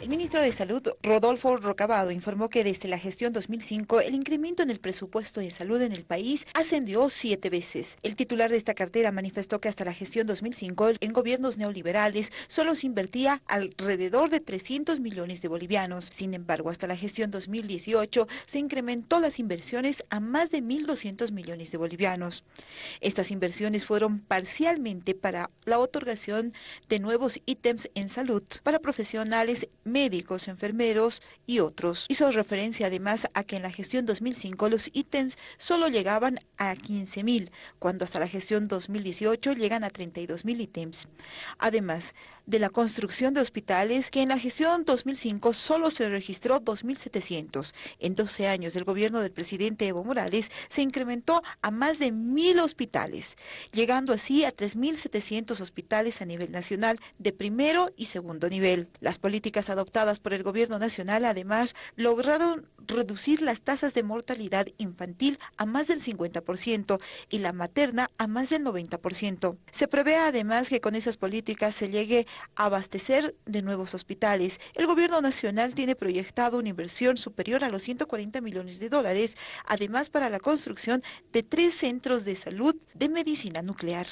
El ministro de Salud, Rodolfo Rocabado, informó que desde la gestión 2005 el incremento en el presupuesto de salud en el país ascendió siete veces. El titular de esta cartera manifestó que hasta la gestión 2005 en gobiernos neoliberales solo se invertía alrededor de 300 millones de bolivianos. Sin embargo, hasta la gestión 2018 se incrementó las inversiones a más de 1.200 millones de bolivianos. Estas inversiones fueron parcialmente para la otorgación de nuevos ítems en salud para profesionales médicos, enfermeros y otros. Hizo referencia además a que en la gestión 2005 los ítems solo llegaban a 15 mil, cuando hasta la gestión 2018 llegan a 32 mil ítems. Además de la construcción de hospitales, que en la gestión 2005 solo se registró 2.700. En 12 años del gobierno del presidente Evo Morales se incrementó a más de mil hospitales, llegando así a 3.700 hospitales a nivel nacional de primero y segundo nivel. Las políticas adoptadas por el gobierno nacional además lograron reducir las tasas de mortalidad infantil a más del 50% y la materna a más del 90%. Se prevé además que con esas políticas se llegue abastecer de nuevos hospitales. El gobierno nacional tiene proyectado una inversión superior a los 140 millones de dólares, además para la construcción de tres centros de salud de medicina nuclear.